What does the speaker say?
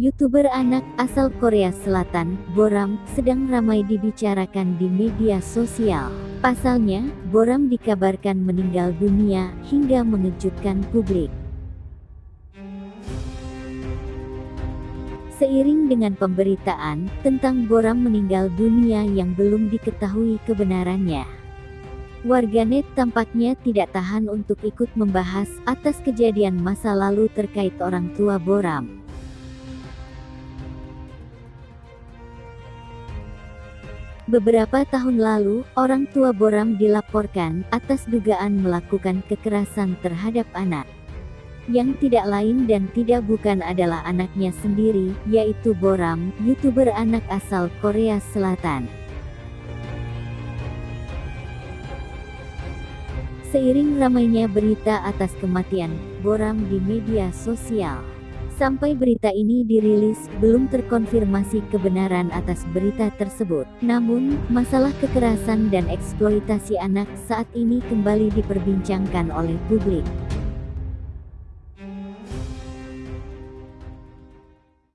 YouTuber anak asal Korea Selatan, Boram, sedang ramai dibicarakan di media sosial. Pasalnya, Boram dikabarkan meninggal dunia hingga mengejutkan publik. Seiring dengan pemberitaan tentang Boram meninggal dunia yang belum diketahui kebenarannya. Warganet tampaknya tidak tahan untuk ikut membahas atas kejadian masa lalu terkait orang tua Boram. Beberapa tahun lalu, orang tua Boram dilaporkan atas dugaan melakukan kekerasan terhadap anak. Yang tidak lain dan tidak bukan adalah anaknya sendiri, yaitu Boram, YouTuber anak asal Korea Selatan. Seiring ramainya berita atas kematian Boram di media sosial, Sampai berita ini dirilis, belum terkonfirmasi kebenaran atas berita tersebut. Namun, masalah kekerasan dan eksploitasi anak saat ini kembali diperbincangkan oleh publik.